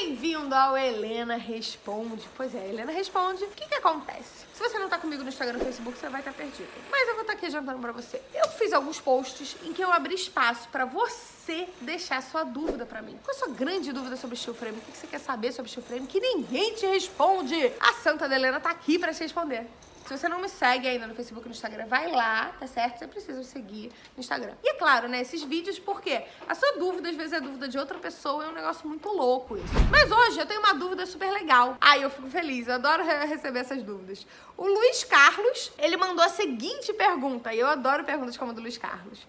Bem-vindo ao Helena Responde. Pois é, Helena Responde. O que que acontece? Se você não tá comigo no Instagram e no Facebook, você vai estar perdido. Mas eu vou estar aqui adiantando pra você. Eu fiz alguns posts em que eu abri espaço pra você deixar sua dúvida pra mim. Qual a sua grande dúvida sobre steel frame? O que você quer saber sobre steel frame que ninguém te responde? A Santa da Helena tá aqui pra te responder. Se você não me segue ainda no Facebook e no Instagram, vai lá, tá certo? Você precisa me seguir no Instagram. E é claro, né, esses vídeos, porque a sua dúvida, às vezes, é dúvida de outra pessoa, é um negócio muito louco isso. Mas hoje eu tenho uma dúvida super legal. Ai, eu fico feliz, eu adoro re- receber essas dúvidas. O Luiz Carlos, ele mandou a seguinte pergunta, e eu adoro perguntas como a do Luiz Carlos.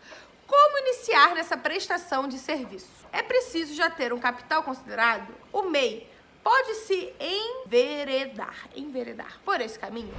Como iniciar nessa prestação de serviço? É preciso já ter um capital considerado? O MEI pode se enveredar, enveredar por esse caminho?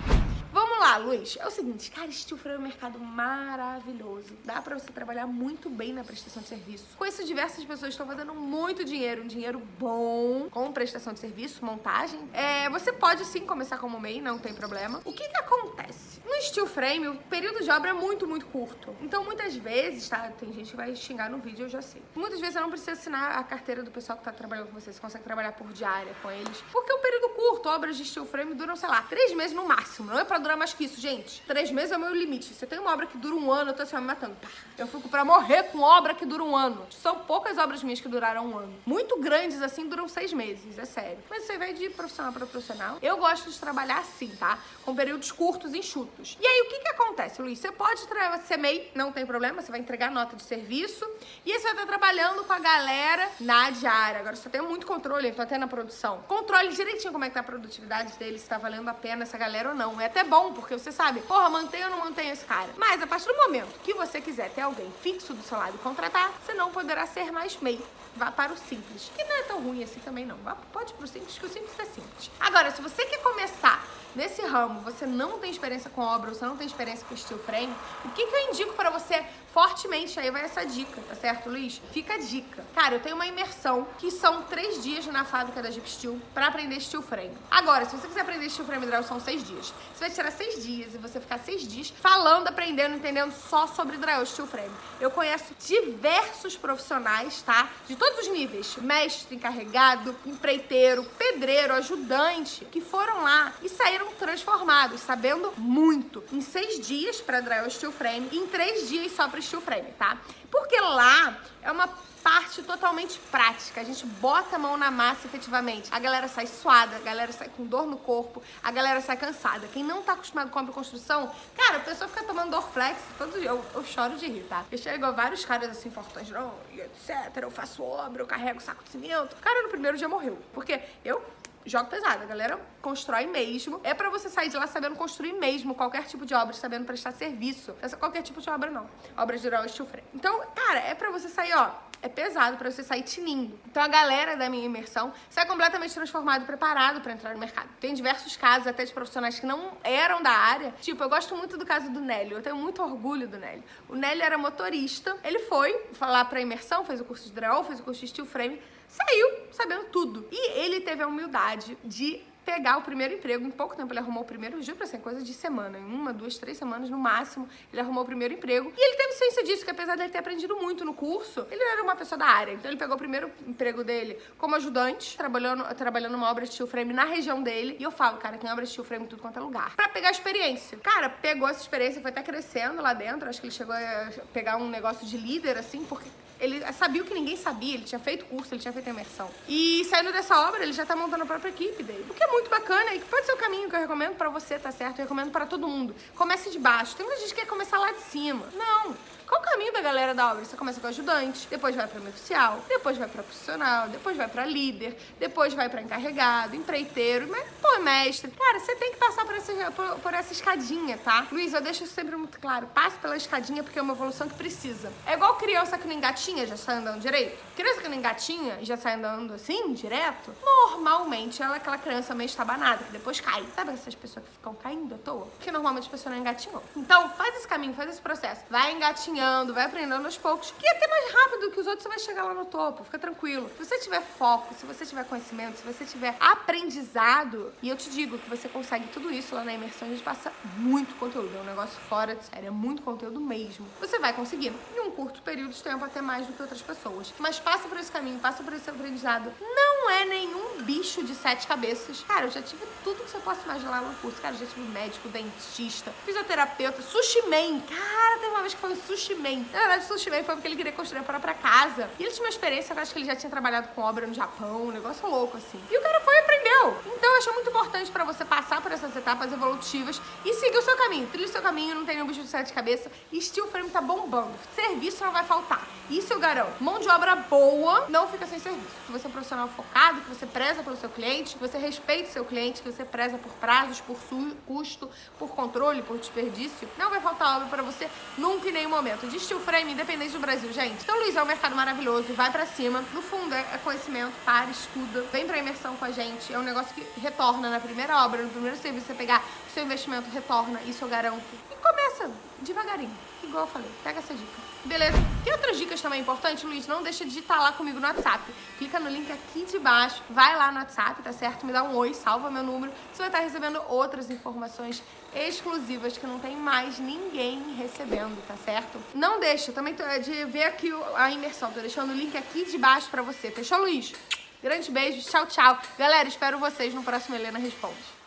Vamos lá, Luiz. É o seguinte, cara, steel frame é um mercado maravilhoso. Dá pra você trabalhar muito bem na prestação de serviço. Com isso, diversas pessoas estão fazendo muito dinheiro, um dinheiro bom com prestação de serviço, montagem. É, você pode sim começar como MEI, não tem problema. O que que acontece? No steel frame, o período de obra é muito, muito curto. Então, muitas vezes, tá? Tem gente que vai xingar no vídeo, eu já sei. Muitas vezes você não precisa assinar a carteira do pessoal que tá trabalhando com você. Você consegue trabalhar por diária com eles. Porque é um período curto. Obras de steel frame duram, sei lá, três meses no máximo. Não é pra durar mais que isso, gente. Três meses é o meu limite. Se eu tenho uma obra que dura um ano, eu tô assim, me matando. Eu fico pra morrer com obra que dura um ano. São poucas obras minhas que duraram um ano. Muito grandes, assim, duram seis meses, é sério. Mas aí vai de profissional pra profissional. Eu gosto de trabalhar assim, tá? Com períodos curtos enxutos. E aí, o que que acontece, Luiz? Você pode ser MEI, não tem problema, você vai entregar nota de serviço. E aí você vai estar trabalhando com a galera na diária. Agora, você tem muito controle, então até na produção. Controle direitinho como é que tá a produtividade dele, se tá valendo a pena essa galera ou não. É até bom, porque você sabe, porra, mantém ou não mantém esse cara. Mas a partir do momento que você quiser ter alguém fixo do seu lado e contratar, você não poderá ser mais MEI. Vá para o simples, que não é tão ruim assim também não. Vá, pode pro simples, que o simples é simples. Agora, se você quer começar nesse ramo, você não tem experiência com obra, você não tem experiência com steel frame, o que, que eu indico pra você fortemente? Aí vai essa dica, tá certo, Luiz? Fica a dica. Cara, eu tenho uma imersão que são três dias na fábrica da Jeep Steel pra aprender steel frame. Agora, se você quiser aprender steel frame drill, são seis dias. Você vai tirar seis dias e você ficar seis dias falando, aprendendo, entendendo só sobre drill steel frame. Eu conheço diversos profissionais, tá? De todos os níveis. Mestre, encarregado, empreiteiro, pedreiro, ajudante, que foram lá e saíram transformados, sabendo muito. Em seis dias pra drill steel frame e em três dias só pra steel frame, tá? Porque lá é uma parte totalmente prática. A gente bota a mão na massa efetivamente. A galera sai suada, a galera sai com dor no corpo, a galera sai cansada. Quem não tá acostumado com e construção, cara, a pessoa fica tomando Dorflex todo dia. Eu, eu choro de rir, tá? Eu chego a vários caras assim, fortões, não, etc. Eu faço obra, eu carrego saco de cimento. O cara no primeiro dia morreu. Porque eu jogo pesado. A galera constrói mesmo. É pra você sair de lá sabendo construir mesmo qualquer tipo de obra, sabendo prestar serviço. Essa qualquer tipo de obra, não. Obra de drill steel frame. Então, cara, é pra você sair, ó. É pesado pra você sair tinindo. Então a galera da minha imersão sai completamente transformado e preparado pra entrar no mercado. Tem diversos casos até de profissionais que não eram da área. Tipo, eu gosto muito do caso do Nélio. Eu tenho muito orgulho do Nélio. O Nélio era motorista. Ele foi falar pra imersão, fez o curso de drill, fez o curso de steel frame. Saiu sabendo tudo. E ele teve a humildade de pegar o primeiro emprego. Em pouco tempo ele arrumou o primeiro, juro pra você, coisa de semana. Em uma, duas, três semanas no máximo, ele arrumou o primeiro emprego. E ele teve ciência disso, que apesar de ele ter aprendido muito no curso, ele não era uma pessoa da área. Então ele pegou o primeiro emprego dele como ajudante, trabalhando, trabalhando numa obra de steel frame na região dele. E eu falo, cara, tem obra de steel frame em tudo quanto é lugar. Pra pegar experiência. Cara, pegou essa experiência, foi até crescendo lá dentro. Acho que ele chegou a pegar um negócio de líder, assim, porque ele sabia o que ninguém sabia, ele tinha feito curso, ele tinha feito imersão. E saindo dessa obra, ele já tá montando a própria equipe dele. O que é muito bacana e que pode ser o caminho que eu recomendo pra você, tá certo? Eu recomendo pra todo mundo. Comece de baixo. Tem muita gente que quer começar lá de cima. Não. Qual o caminho da galera da obra? Você começa com ajudante, depois vai pra oficial, depois vai pra profissional, depois vai pra líder, depois vai pra encarregado, empreiteiro, mas, pô, mestre. Cara, você tem que passar por essa, por, por essa escadinha, tá? Luiz, eu deixo sempre muito claro. Passe pela escadinha porque é uma evolução que precisa. É igual criança que não engatinha, já sai andando direito. Criança que não engatinha e já sai andando assim, direto, normalmente ela é aquela criança meio estabanada, que depois cai. Sabe essas pessoas que ficam caindo à toa? Porque normalmente as pessoas não engatinham. Então, faz esse caminho, faz esse processo. Vai engatinhando, vai aprendendo aos poucos. Que até mais rápido que os outros, você vai chegar lá no topo. Fica tranquilo. Se você tiver foco, se você tiver conhecimento, se você tiver aprendizado, e eu te digo que você consegue tudo isso lá na imersão, a gente passa muito conteúdo. É um negócio fora de série, é muito conteúdo mesmo. Você vai conseguir, um curto período de tempo, até mais do que outras pessoas. Mas passa por esse caminho, passa por esse aprendizado. Não é nenhum bicho de sete cabeças. Cara, eu já tive tudo que você possa imaginar no curso. Cara, eu já tive médico, dentista, fisioterapeuta, sushi man. Cara, teve uma vez que foi um sushi man. Na verdade, sushi man foi porque ele queria construir a própria casa. E ele tinha uma experiência, eu acho que ele já tinha trabalhado com obra no Japão, um negócio louco, assim. E o cara foi e aprendeu. Então, eu acho muito importante pra você passar por essas etapas evolutivas e seguir o seu caminho. Trilha o seu caminho, não tem nenhum bicho de sete cabeças. E steel frame tá bombando. Serviço não vai faltar. Isso eu garanto. Mão de obra boa não fica sem serviço. Se você é um profissional focado, que você preza pelo seu cliente, que você respeita o seu cliente, que você preza por prazos, por custo, por controle, por desperdício, não vai faltar obra pra você nunca em nenhum momento. De steel frame, independente do Brasil, gente. Então, Luiz, é um mercado maravilhoso, vai pra cima. No fundo, é conhecimento, para, estuda, vem pra imersão com a gente. É um negócio que retorna na primeira obra, no primeiro serviço, você pegar o seu investimento, retorna, isso eu garanto. Começa devagarinho, igual eu falei, pega essa dica. Beleza? Tem outras dicas também importantes, Luiz? Não deixa de digitar lá comigo no WhatsApp. Clica no link aqui de baixo, vai lá no WhatsApp, tá certo? Me dá um oi, salva meu número. Você vai estar recebendo outras informações exclusivas que não tem mais ninguém recebendo, tá certo? Não deixa também de ver aqui a imersão. Tô deixando o link aqui de baixo pra você. Fechou, Luiz? Grande beijo, tchau, tchau. Galera, espero vocês no próximo Helena Responde.